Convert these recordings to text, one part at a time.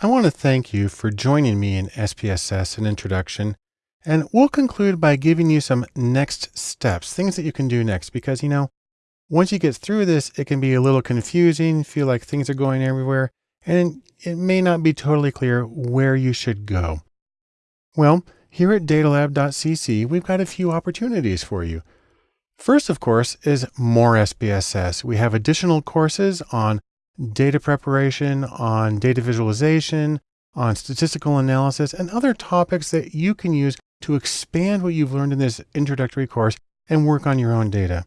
I want to thank you for joining me in SPSS, an introduction, and we'll conclude by giving you some next steps, things that you can do next, because, you know, once you get through this, it can be a little confusing, feel like things are going everywhere, and it may not be totally clear where you should go. Well, here at datalab.cc, we've got a few opportunities for you. First, of course, is more SPSS. We have additional courses on data preparation, on data visualization, on statistical analysis, and other topics that you can use to expand what you've learned in this introductory course and work on your own data.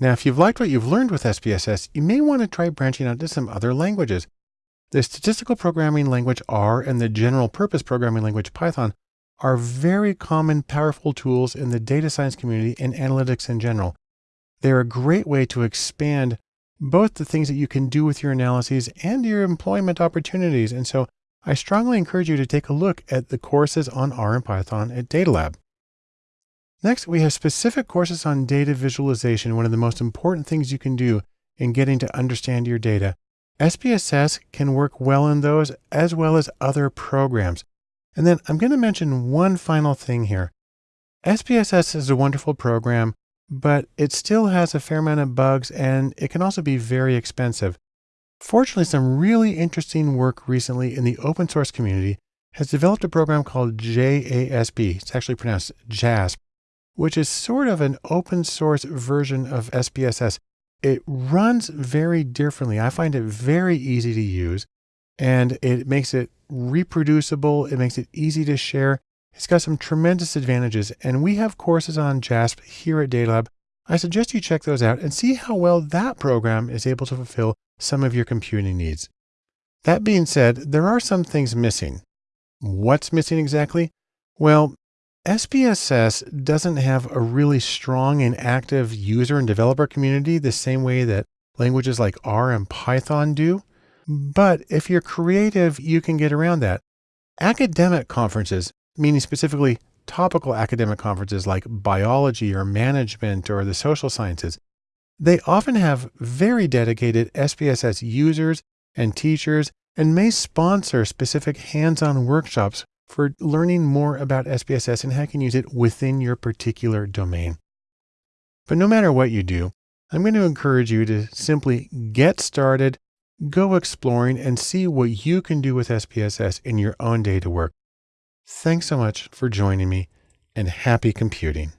Now, if you've liked what you've learned with SPSS, you may want to try branching out to some other languages. The statistical programming language R and the general purpose programming language Python are very common, powerful tools in the data science community and analytics in general. They're a great way to expand both the things that you can do with your analyses and your employment opportunities. And so I strongly encourage you to take a look at the courses on R and Python at DataLab. Next, we have specific courses on data visualization, one of the most important things you can do in getting to understand your data. SPSS can work well in those as well as other programs. And then I'm going to mention one final thing here. SPSS is a wonderful program but it still has a fair amount of bugs and it can also be very expensive. Fortunately, some really interesting work recently in the open source community has developed a program called JASP. It's actually pronounced JASP, which is sort of an open source version of SPSS. It runs very differently. I find it very easy to use and it makes it reproducible. It makes it easy to share. It's got some tremendous advantages, and we have courses on JASP here at Datalab. I suggest you check those out and see how well that program is able to fulfill some of your computing needs. That being said, there are some things missing. What's missing exactly? Well, SPSS doesn't have a really strong and active user and developer community the same way that languages like R and Python do. But if you're creative, you can get around that. Academic conferences meaning specifically topical academic conferences like biology or management or the social sciences, they often have very dedicated SPSS users and teachers and may sponsor specific hands-on workshops for learning more about SPSS and how you can use it within your particular domain. But no matter what you do, I'm going to encourage you to simply get started, go exploring and see what you can do with SPSS in your own data work. Thanks so much for joining me and happy computing.